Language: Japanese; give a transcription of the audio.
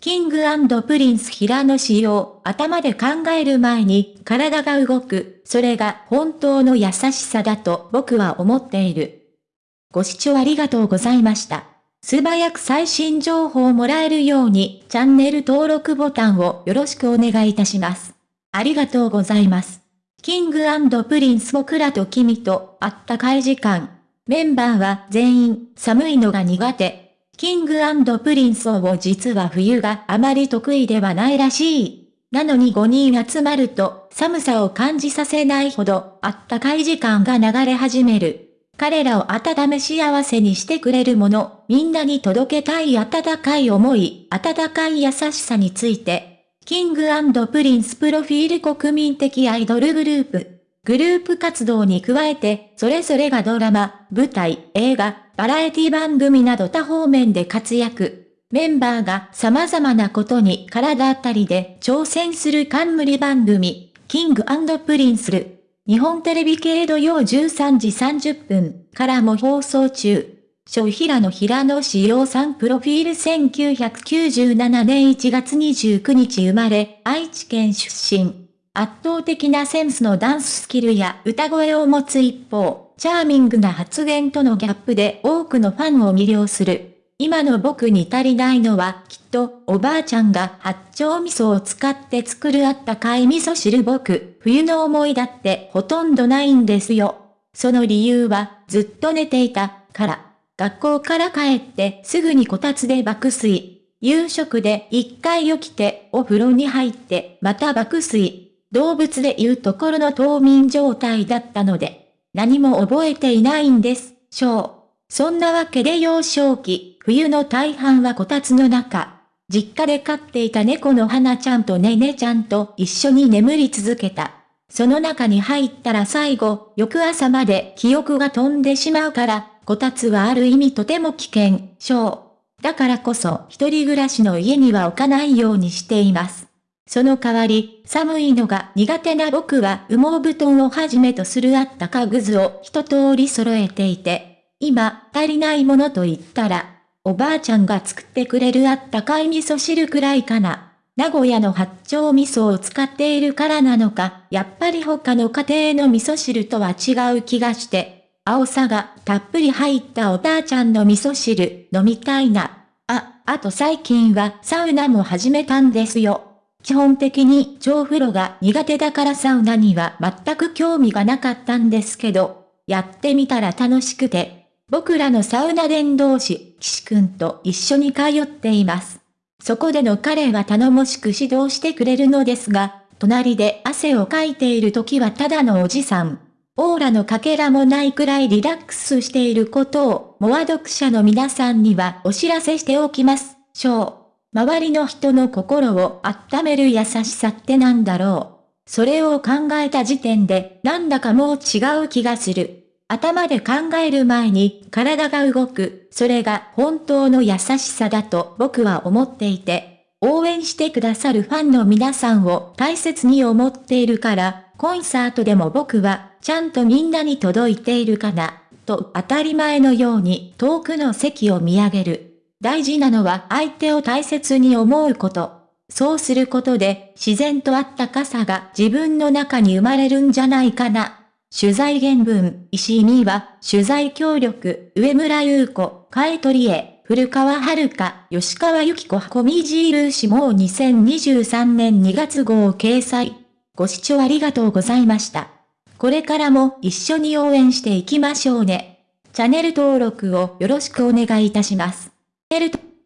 キングプリンス平野紫耀、頭で考える前に体が動く、それが本当の優しさだと僕は思っている。ご視聴ありがとうございました。素早く最新情報をもらえるようにチャンネル登録ボタンをよろしくお願いいたします。ありがとうございます。キングプリンス僕らと君とあったかい時間。メンバーは全員寒いのが苦手。キングプリンスの実は冬があまり得意ではないらしい。なのに5人集まると寒さを感じさせないほどあったかい時間が流れ始める。彼らを温め幸せにしてくれるもの、みんなに届けたい温かい思い、温かい優しさについて、キングプリンスプロフィール国民的アイドルグループ。グループ活動に加えて、それぞれがドラマ、舞台、映画、バラエティ番組など多方面で活躍。メンバーが様々なことに体当たりで挑戦する冠番組、キングプリンスル。日本テレビ系土曜13時30分からも放送中。小平野平野志陽さんプロフィール1997年1月29日生まれ、愛知県出身。圧倒的なセンスのダンススキルや歌声を持つ一方、チャーミングな発言とのギャップで多くのファンを魅了する。今の僕に足りないのは、きっと、おばあちゃんが八丁味噌を使って作るあったかい味噌汁僕、冬の思いだってほとんどないんですよ。その理由は、ずっと寝ていた、から。学校から帰ってすぐにこたつで爆睡。夕食で一回起きてお風呂に入ってまた爆睡。動物で言うところの冬眠状態だったので、何も覚えていないんです、しょう。そんなわけで幼少期、冬の大半はこたつの中。実家で飼っていた猫の花ちゃんとねねちゃんと一緒に眠り続けた。その中に入ったら最後、翌朝まで記憶が飛んでしまうから、こたつはある意味とても危険、しょう。だからこそ一人暮らしの家には置かないようにしています。その代わり、寒いのが苦手な僕は羽毛布団をはじめとするあったかぐずを一通り揃えていて、今、足りないものと言ったら、おばあちゃんが作ってくれるあったかい味噌汁くらいかな。名古屋の八丁味噌を使っているからなのか、やっぱり他の家庭の味噌汁とは違う気がして、青さがたっぷり入ったおばあちゃんの味噌汁飲みたいな。あ、あと最近はサウナも始めたんですよ。基本的に超風呂が苦手だからサウナには全く興味がなかったんですけど、やってみたら楽しくて、僕らのサウナ伝道師、岸くんと一緒に通っています。そこでの彼は頼もしく指導してくれるのですが、隣で汗をかいている時はただのおじさん。オーラのかけらもないくらいリラックスしていることを、モア読者の皆さんにはお知らせしておきます。しょう。周りの人の心を温める優しさってなんだろう。それを考えた時点で、なんだかもう違う気がする。頭で考える前に体が動く、それが本当の優しさだと僕は思っていて、応援してくださるファンの皆さんを大切に思っているから、コンサートでも僕はちゃんとみんなに届いているかな、と当たり前のように遠くの席を見上げる。大事なのは相手を大切に思うこと。そうすることで自然とあったかさが自分の中に生まれるんじゃないかな。取材原文、石井美は、取材協力、上村優子、海取へ、古川遥吉川由紀子コミジールー氏も2023年2月号を掲載。ご視聴ありがとうございました。これからも一緒に応援していきましょうね。チャンネル登録をよろしくお願いいたします。エルト